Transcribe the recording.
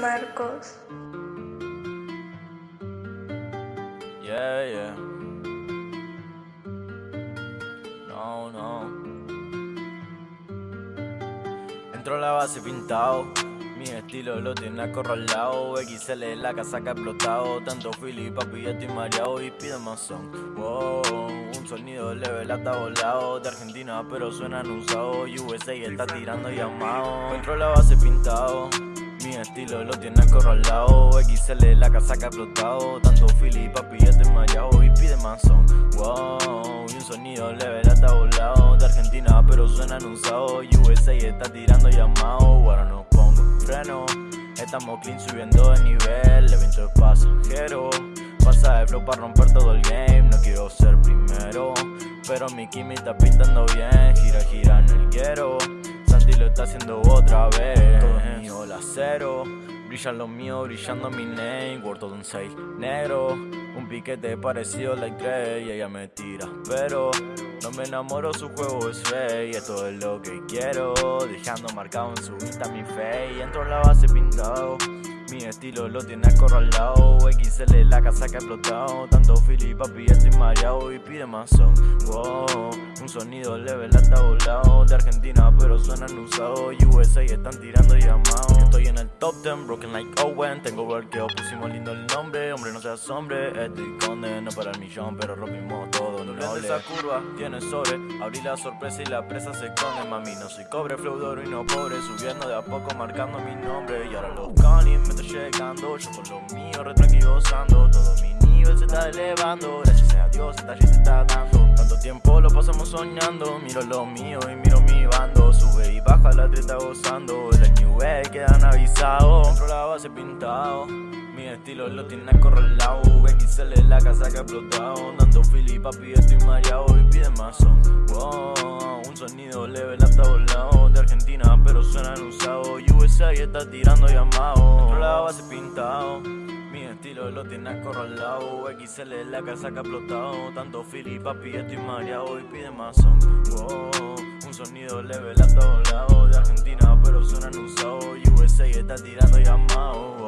Marcos. Yeah, yeah. No, no. Entro la base pintado. Mi estilo lo tiene acorralado. XL la casaca explotado. Tanto Philly, papi, ya estoy mareado. Y pide más son. Wow, un sonido level hasta volado. De Argentina, pero suenan usados. USA está tirando llamado. Entro a la base pintado. Estilo lo tiene acorralado. XL la casaca explotado. Tanto Philly, papi, ya estoy mareado Y pide son, wow Y un sonido level hasta volado. De Argentina pero suena anunciado. USA está tirando llamado. Ahora no pongo freno. Estamos clean subiendo de nivel. Evento de pasajero. Pasa de flow para romper todo el game. No quiero ser primero Pero mi Kimi está pintando bien. Gira, gira en el quiero está haciendo otra vez. Todo mío, la cero Brillan los míos, brillando mi name. Word todo un 6 negro. Un piquete parecido like Dre Y ella me tira, pero No me enamoro, su juego es fake. Esto es lo que quiero Dejando marcado en su vista mi fe. Entro en la base pintado. Mi estilo lo tiene acorralado. XL la casa que ha explotado. Tanto Philly, papi, estoy mareado Y pide más son. Wow, un sonido level hasta volado De Argentina pero suenan usados. USA están tirando llamados top 10, broken like Owen. Tengo workeo, pusimos lindo el nombre. Hombre no seas hombre, estoy conde No para el millón pero rompimos todo No de esa curva, tiene sobre Abrí la sorpresa y la presa se esconde Mami, no soy cobre, flow de oro y no pobre Subiendo de a poco, marcando mi nombre. Y ahora los canis me llegando Yo con lo mío retranquilosando Todo mi nivel se está elevando. Gracias a Dios esta se está dando. Tanto tiempo lo pasamos soñando Miro lo mío y miro mi bando. Sube y baja la treta gozando avisados Dentro la base pintado. Mi estilo lo tiene acorralado. XL la casa que ha explotado. Dando Philly, papi, estoy mareado Y pide más wow, Un sonido level hasta volado. De Argentina, pero suenan usados USA y está tirando llamado. Dentro la base pintado. Mi estilo lo tiene acorralado. XL la casa que ha explotado. Tanto Philly, papi, estoy mareado Y pide más wow, Un sonido level hasta volado. De Argentina, pero suenan USA y está tirando llamado.